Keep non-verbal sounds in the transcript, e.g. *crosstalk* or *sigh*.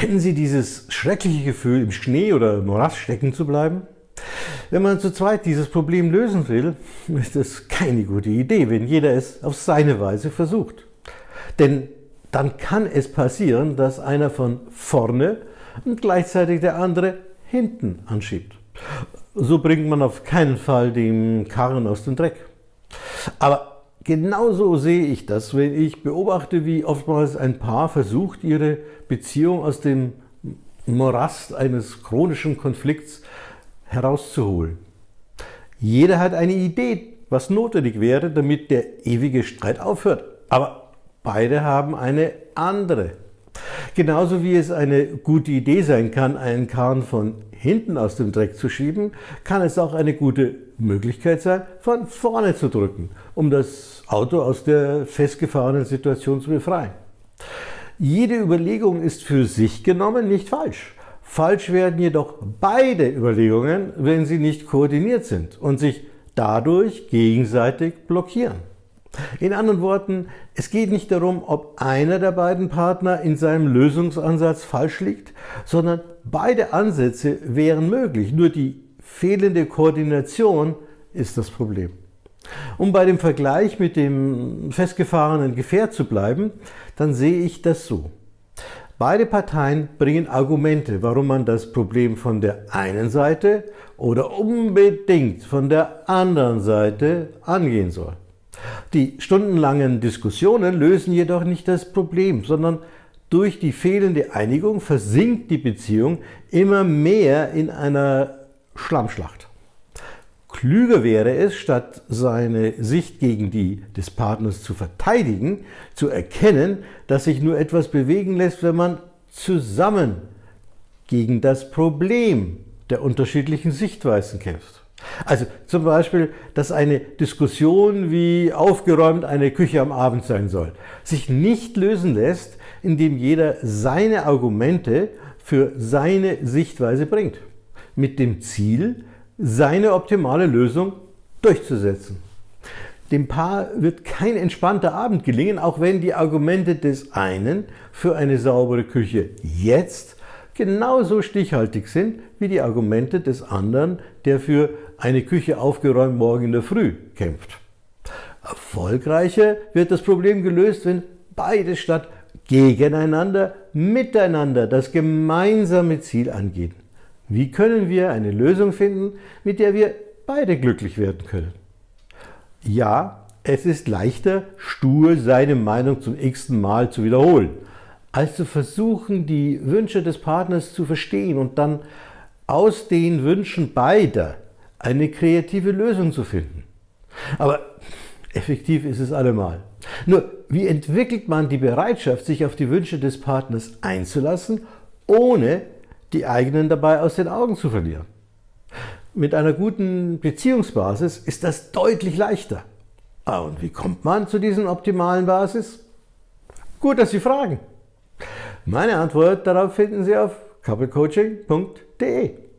Kennen Sie dieses schreckliche Gefühl, im Schnee oder Morast stecken zu bleiben? Wenn man zu zweit dieses Problem lösen will, *laughs* ist es keine gute Idee, wenn jeder es auf seine Weise versucht. Denn dann kann es passieren, dass einer von vorne und gleichzeitig der andere hinten anschiebt. So bringt man auf keinen Fall den Karren aus dem Dreck. Aber genauso sehe ich das, wenn ich beobachte, wie oftmals ein Paar versucht, ihre Beziehung aus dem Morast eines chronischen Konflikts herauszuholen. Jeder hat eine Idee, was notwendig wäre, damit der ewige Streit aufhört. Aber beide haben eine andere. Genauso wie es eine gute Idee sein kann, einen Kahn von hinten aus dem Dreck zu schieben, kann es auch eine gute Möglichkeit sein, von vorne zu drücken, um das Auto aus der festgefahrenen Situation zu befreien. Jede Überlegung ist für sich genommen nicht falsch. Falsch werden jedoch beide Überlegungen, wenn sie nicht koordiniert sind und sich dadurch gegenseitig blockieren. In anderen Worten, es geht nicht darum, ob einer der beiden Partner in seinem Lösungsansatz falsch liegt, sondern beide Ansätze wären möglich, nur die fehlende Koordination ist das Problem. Um bei dem Vergleich mit dem festgefahrenen Gefährt zu bleiben, dann sehe ich das so. Beide Parteien bringen Argumente, warum man das Problem von der einen Seite oder unbedingt von der anderen Seite angehen soll. Die stundenlangen Diskussionen lösen jedoch nicht das Problem, sondern durch die fehlende Einigung versinkt die Beziehung immer mehr in einer Schlammschlacht. Klüger wäre es, statt seine Sicht gegen die des Partners zu verteidigen, zu erkennen, dass sich nur etwas bewegen lässt, wenn man zusammen gegen das Problem der unterschiedlichen Sichtweisen kämpft. Also zum Beispiel, dass eine Diskussion, wie aufgeräumt eine Küche am Abend sein soll, sich nicht lösen lässt, indem jeder seine Argumente für seine Sichtweise bringt, mit dem Ziel, seine optimale Lösung durchzusetzen. Dem Paar wird kein entspannter Abend gelingen, auch wenn die Argumente des einen für eine saubere Küche jetzt genauso stichhaltig sind wie die Argumente des anderen, der für eine Küche aufgeräumt morgen in der Früh kämpft. Erfolgreicher wird das Problem gelöst, wenn beide statt gegeneinander miteinander das gemeinsame Ziel angehen. Wie können wir eine Lösung finden, mit der wir beide glücklich werden können? Ja, es ist leichter, stur seine Meinung zum x-ten Mal zu wiederholen, als zu versuchen, die Wünsche des Partners zu verstehen und dann aus den Wünschen beider eine kreative Lösung zu finden. Aber effektiv ist es allemal. Nur, wie entwickelt man die Bereitschaft, sich auf die Wünsche des Partners einzulassen, ohne die eigenen dabei aus den Augen zu verlieren. Mit einer guten Beziehungsbasis ist das deutlich leichter. Ah, und wie kommt man zu diesen optimalen Basis? Gut, dass Sie fragen. Meine Antwort darauf finden Sie auf couplecoaching.de.